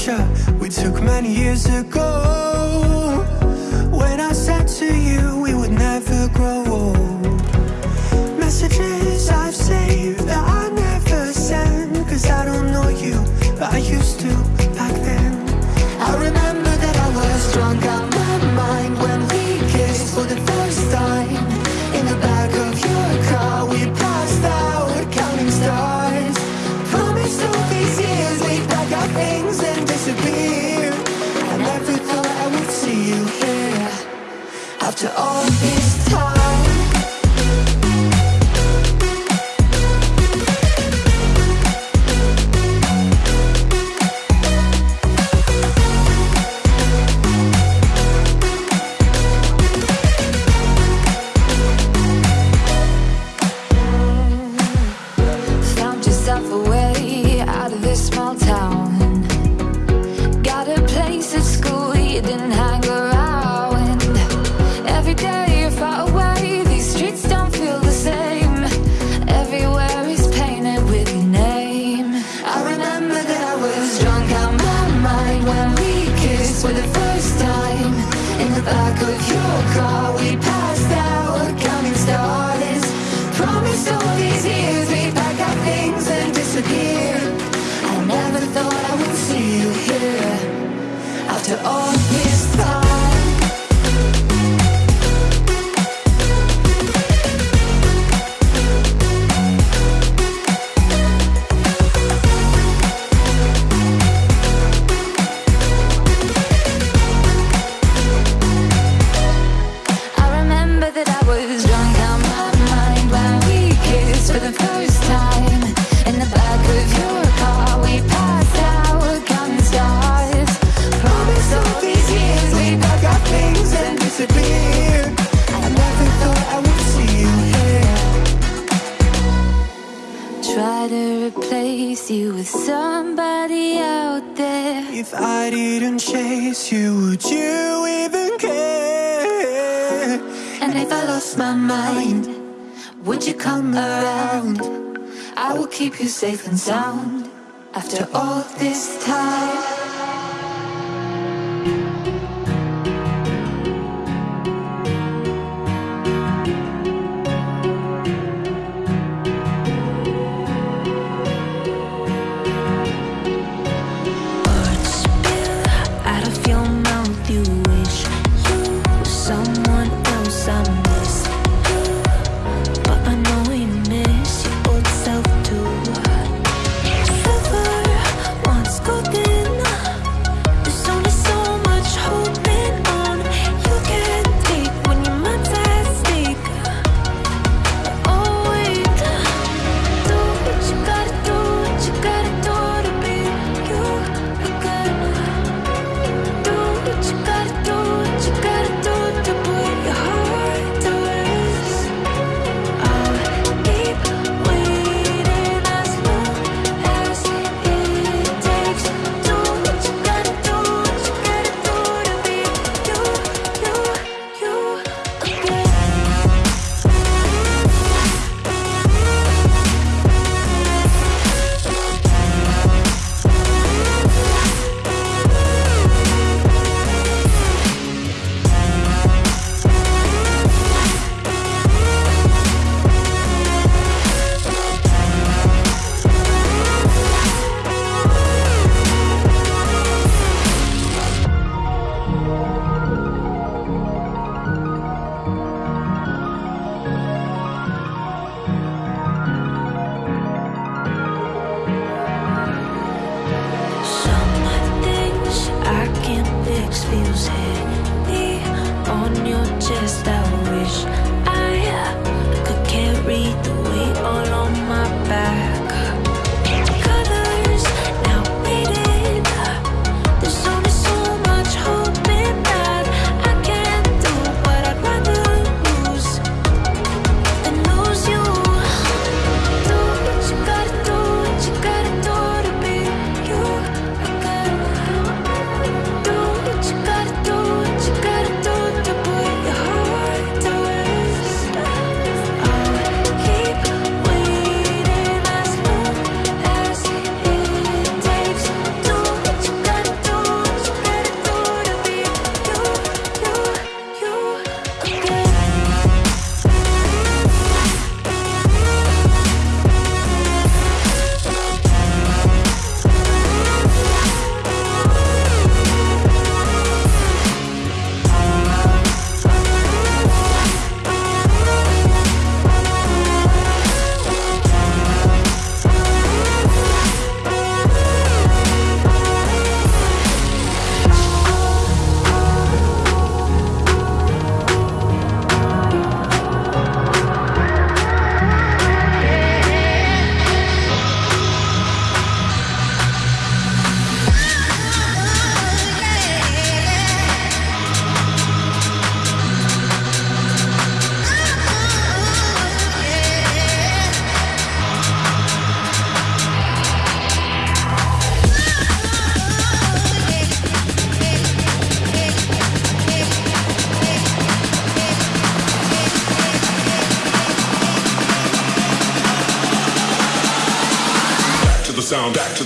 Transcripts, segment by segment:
picture we took many years ago. When I said to you we would never grow old Messages I've saved that I never send Cause I don't know you, but I used to back then. I remember that I was drunk out my mind When we kissed for the first time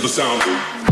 the sound.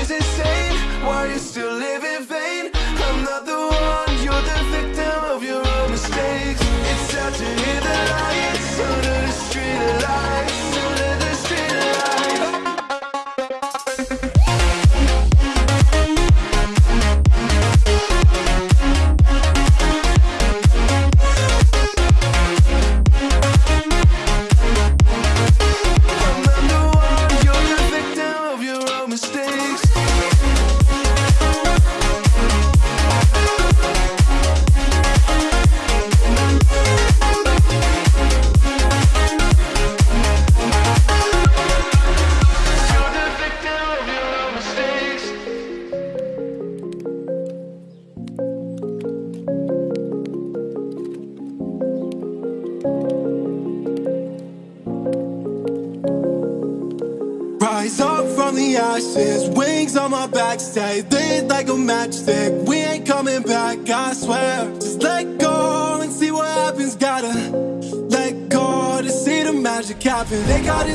is insane. Why are you still?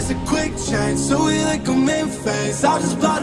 is a quick change, so we like a main face. I'll just block.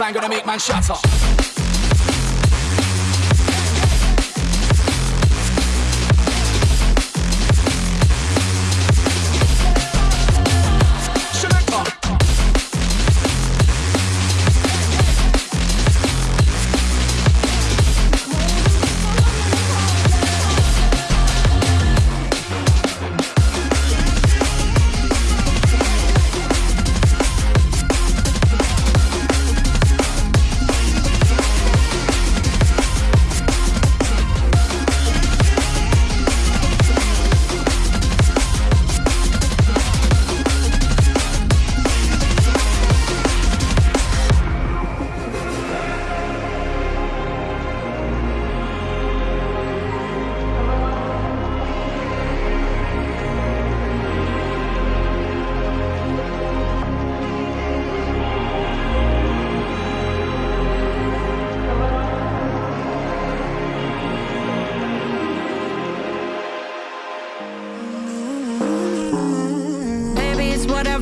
Baseline gonna make man shut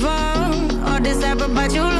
All or ever but you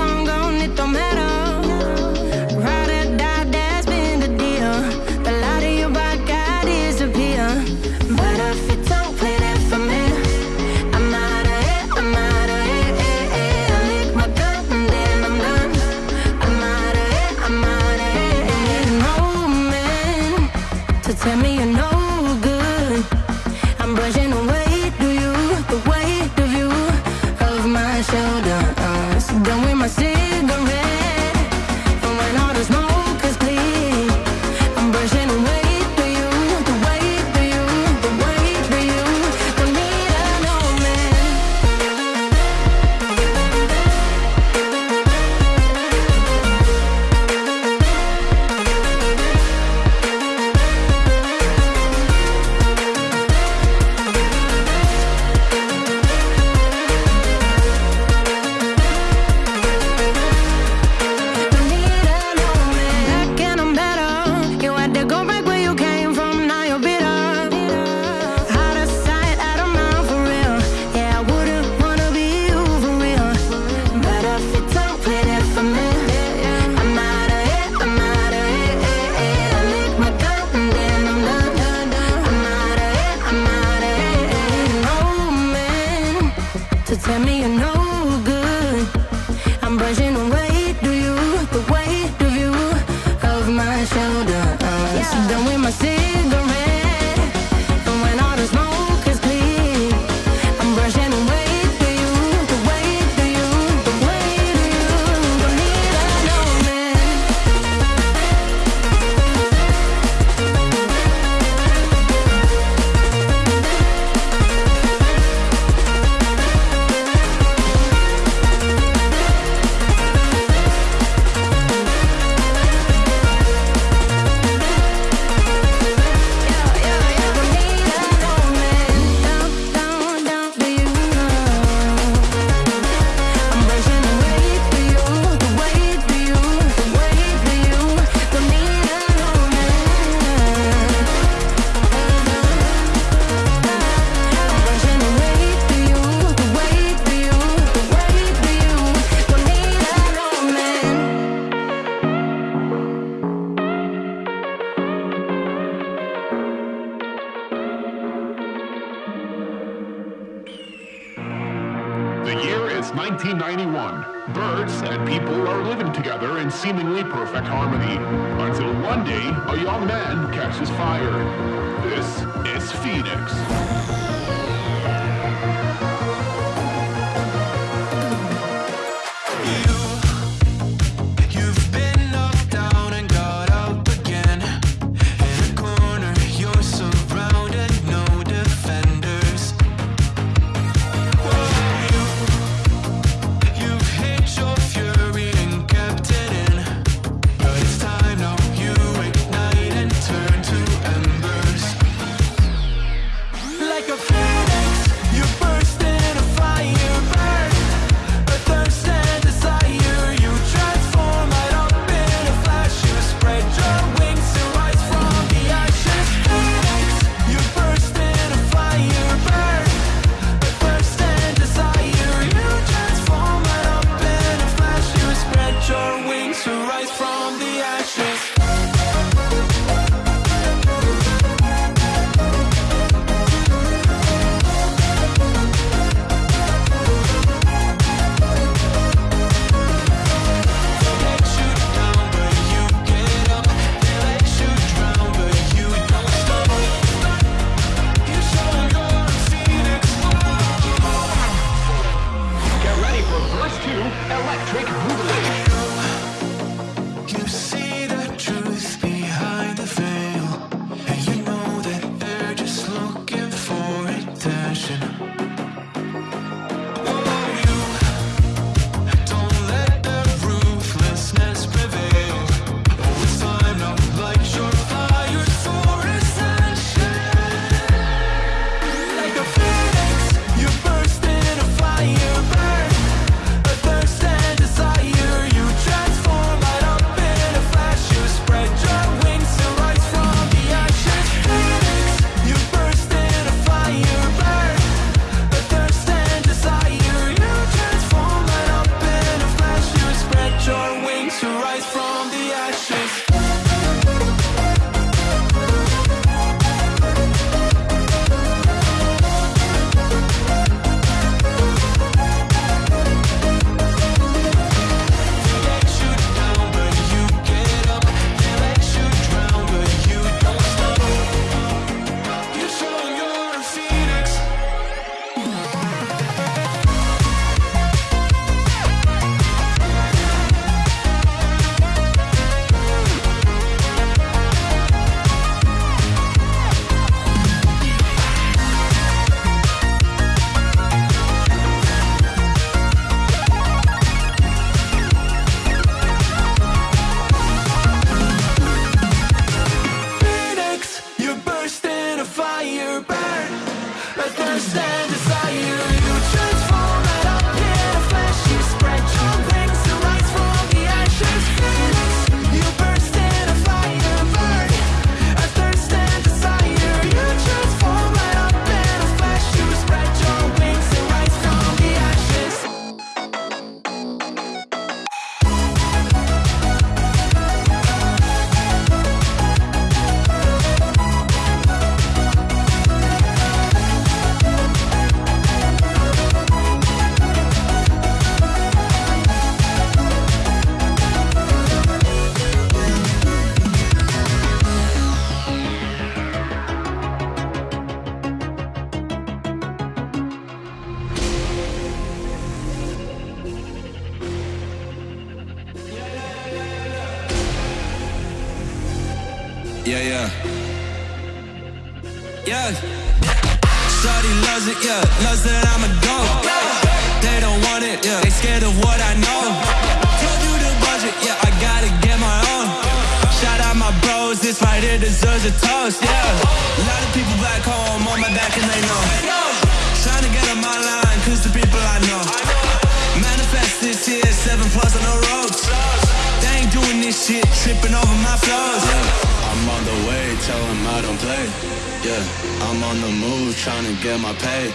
my pay.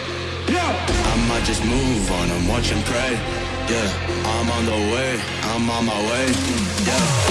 Yeah. I might just move on and watch and pray. Yeah, I'm on the way, I'm on my way. Yeah.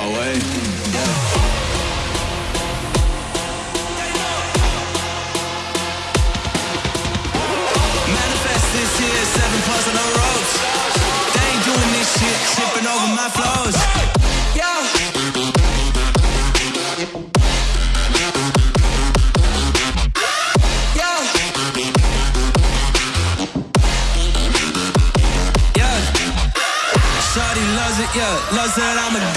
my way. Manifest this year, seven plus on the ropes. They ain't doing this shit, tripping over my flows. Yeah. yeah, loves that I'm a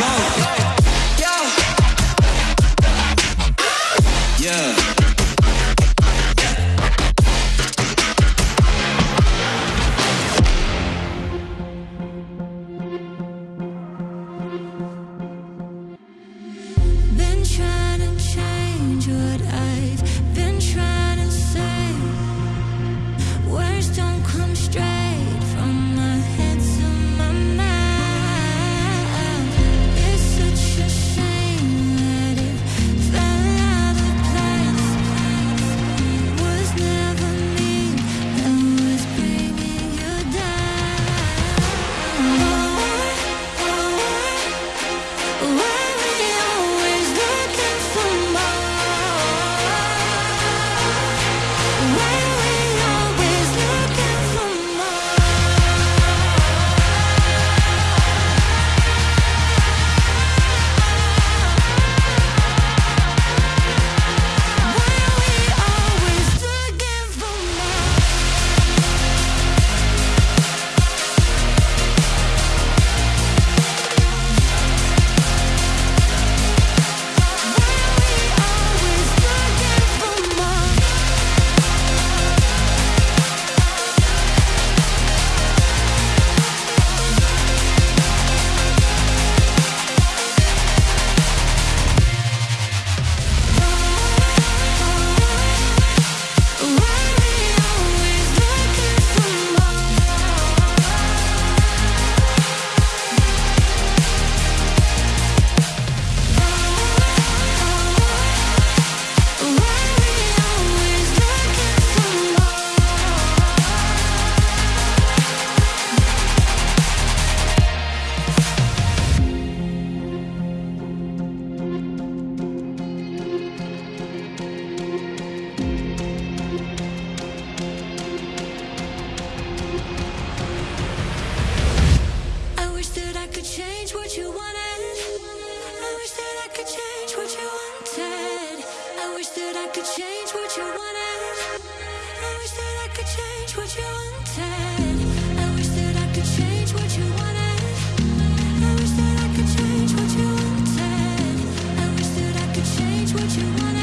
Bye.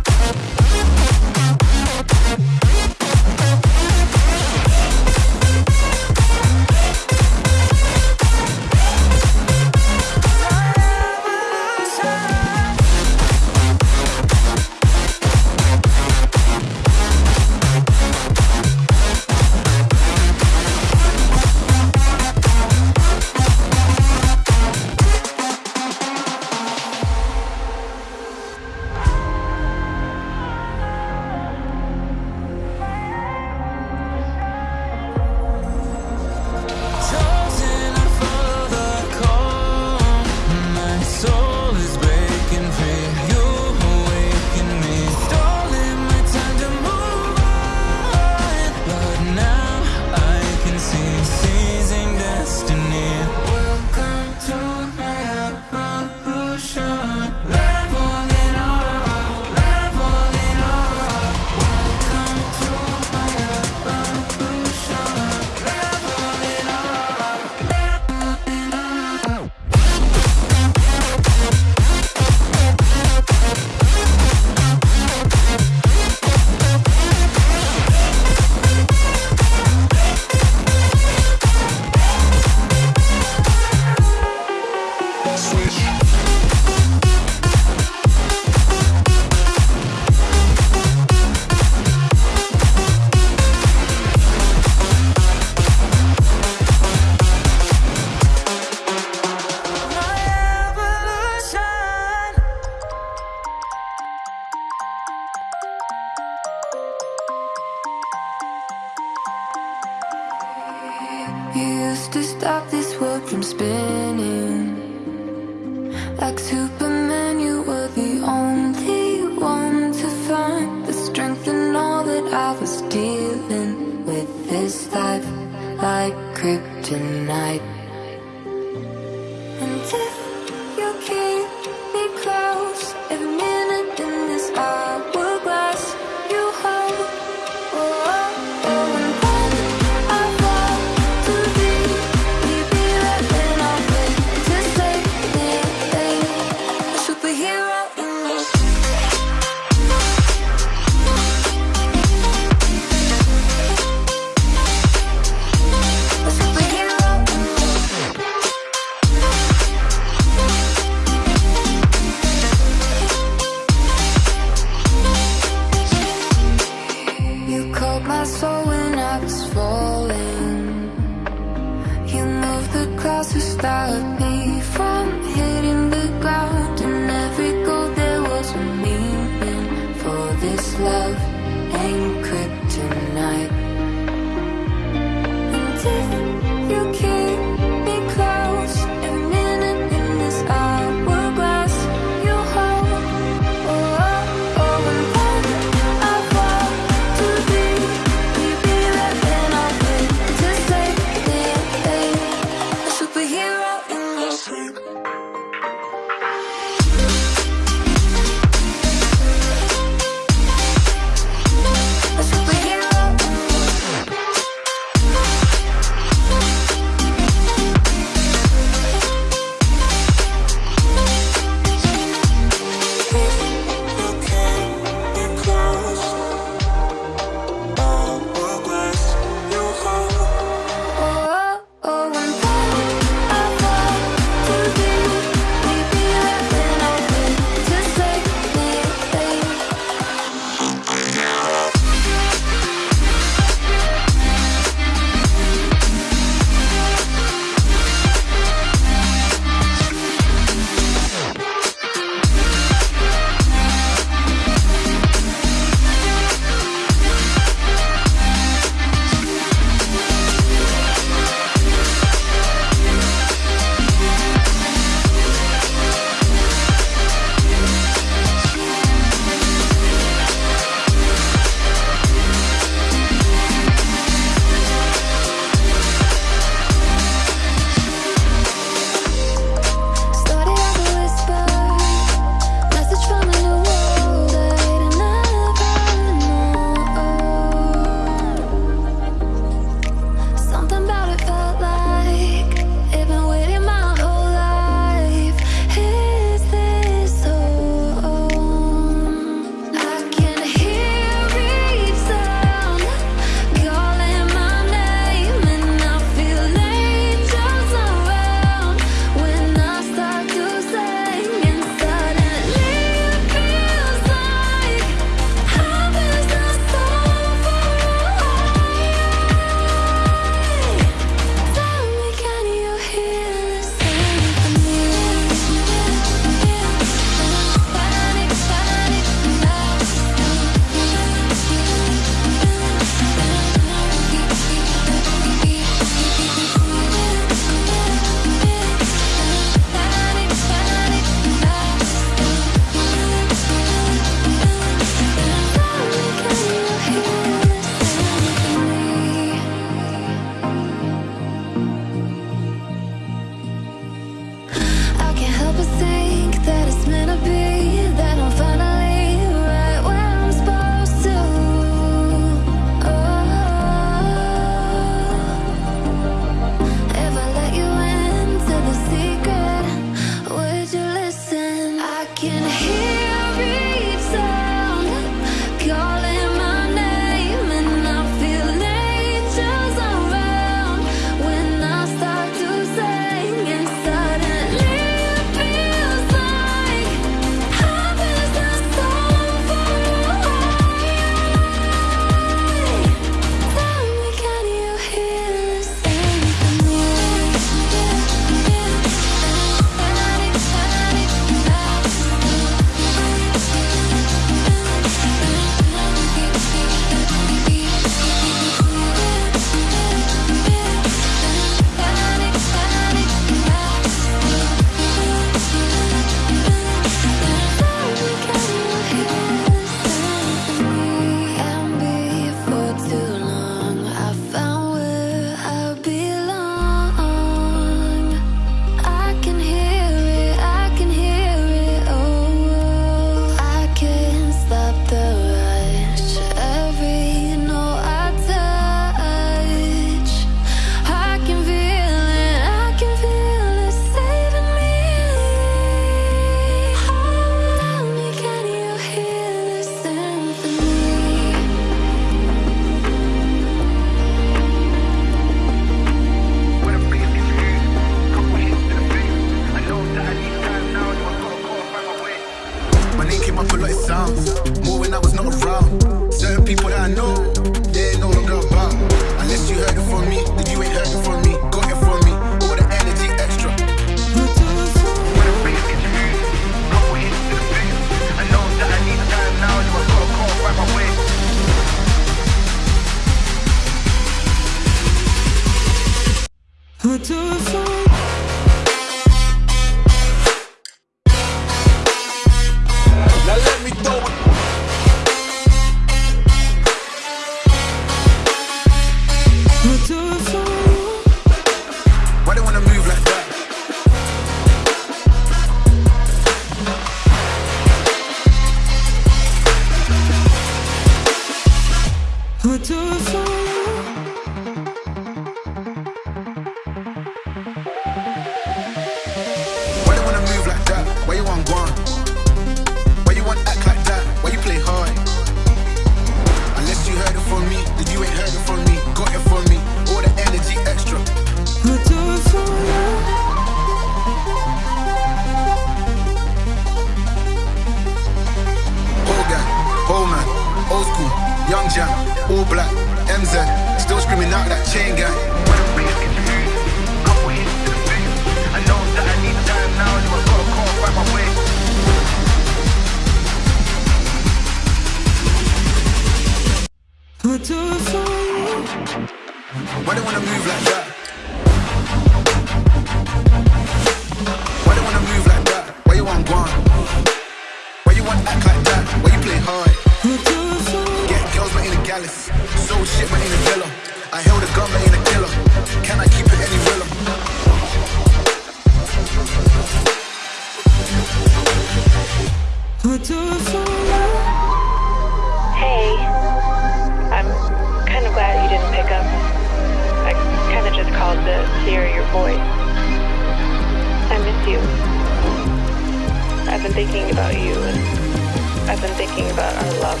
thinking about you and I've been thinking about our love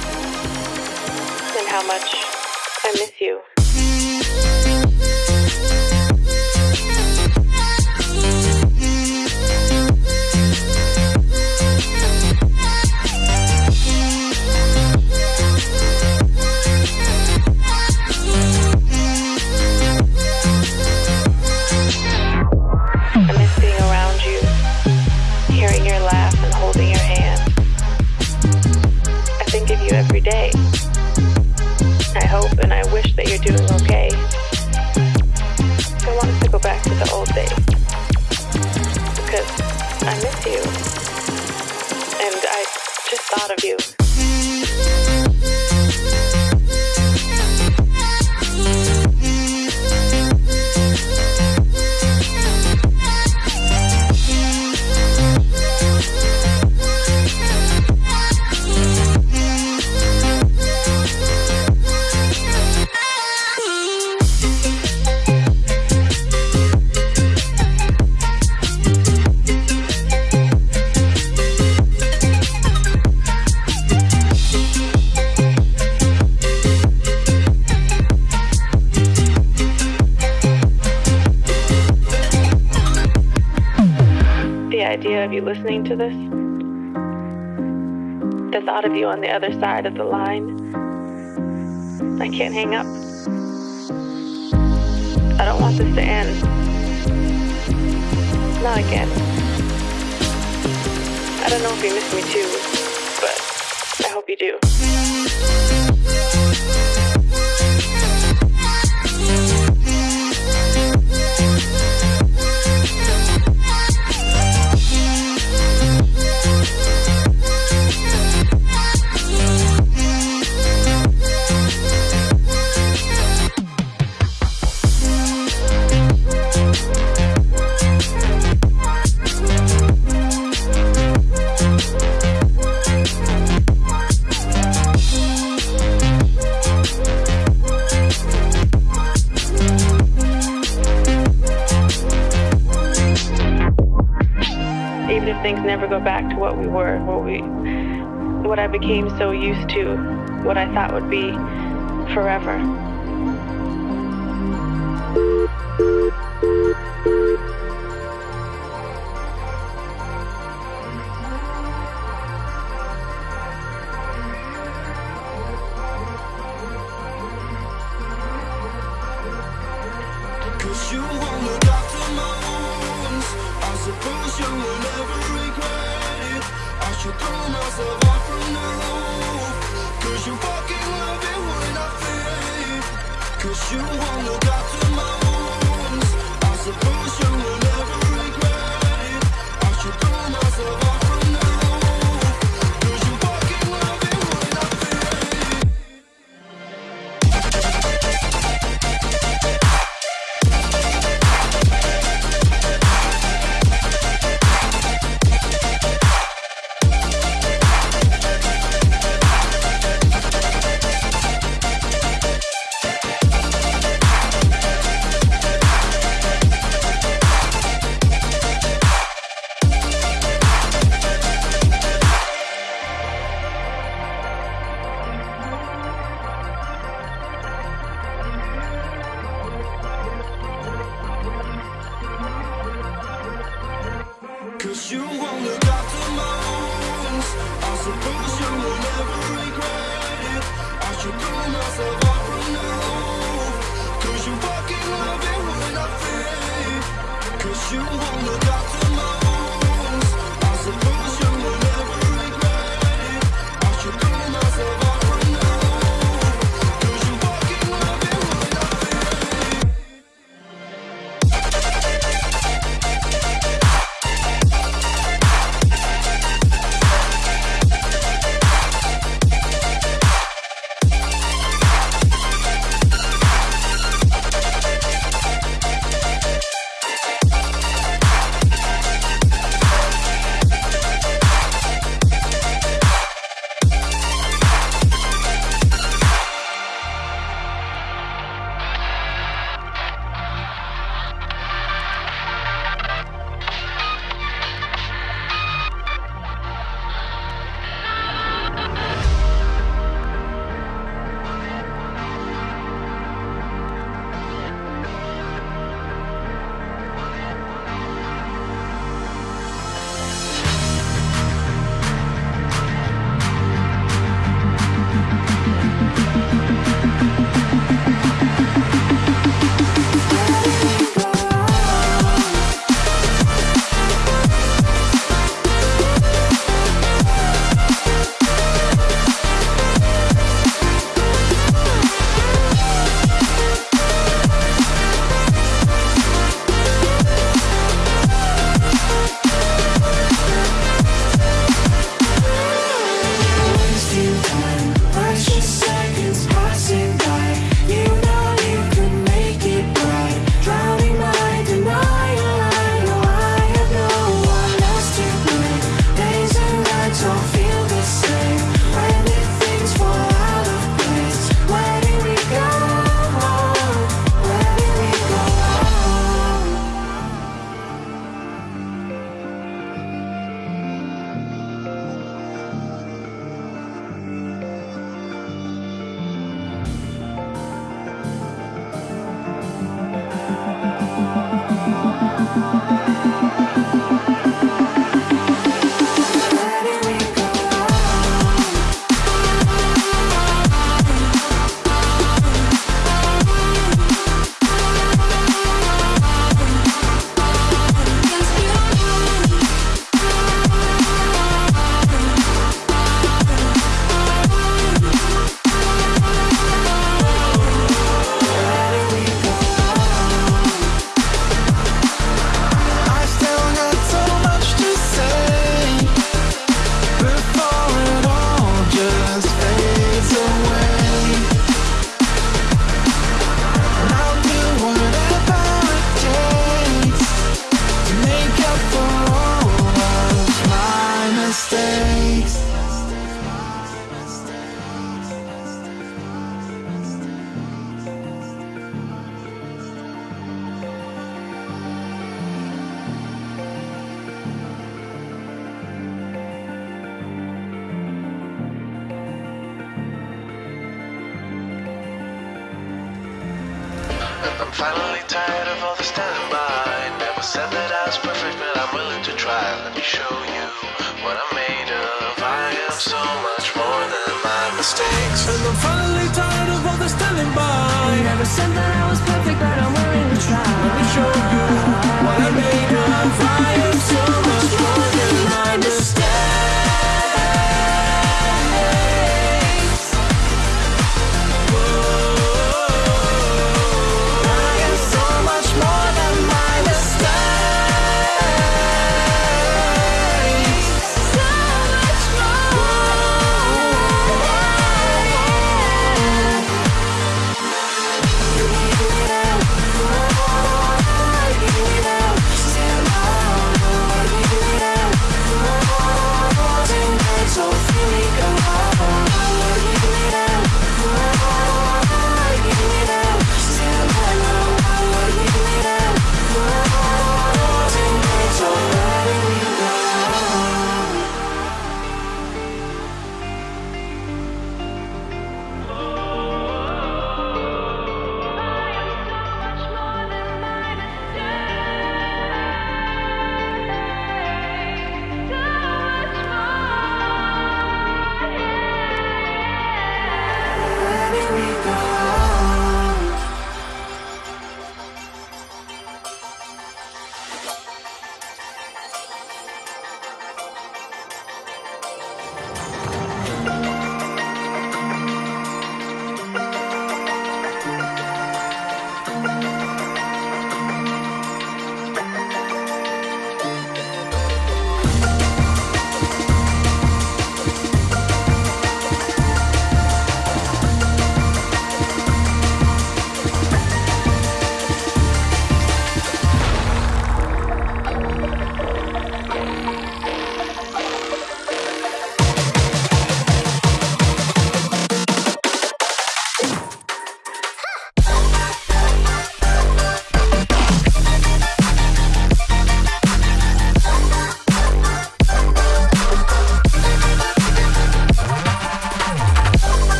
and how much I miss you. doing okay. To this, the thought of you on the other side of the line, I can't hang up. I don't want this to end. Not again. I don't know if you miss me too, but I hope you do. Never go back to what we were, what we, what I became so used to, what I thought would be forever. Cause you fucking love it when I fail. Cause you won't look my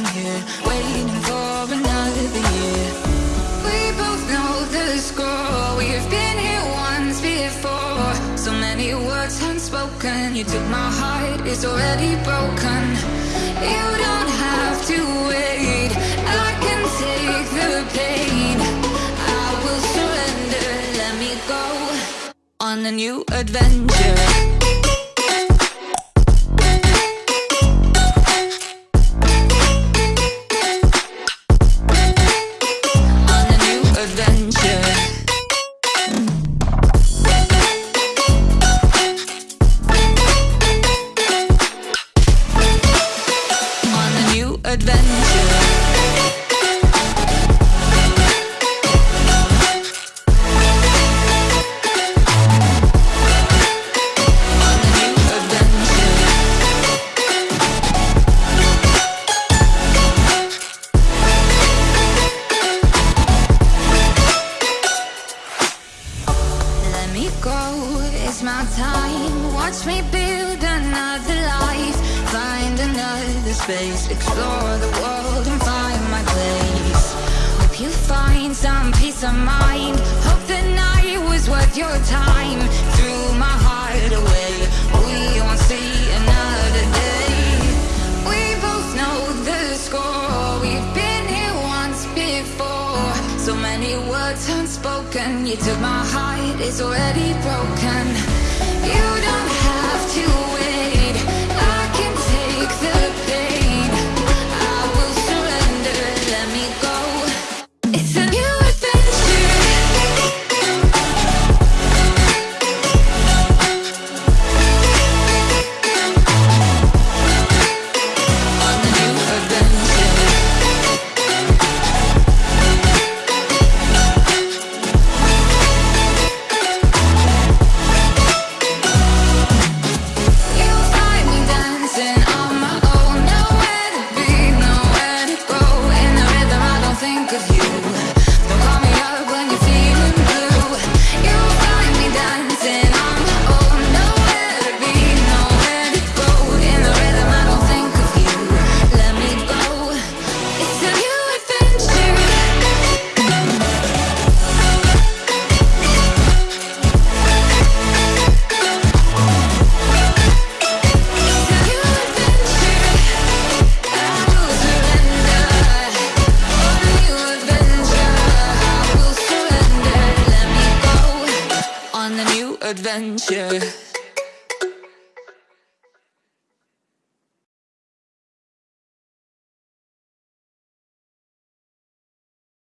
here Waiting for another year We both know the score. We've been here once before. So many words unspoken. You took my heart, it's already broken. You don't have to wait. I can take the pain. I will surrender, let me go On a new adventure.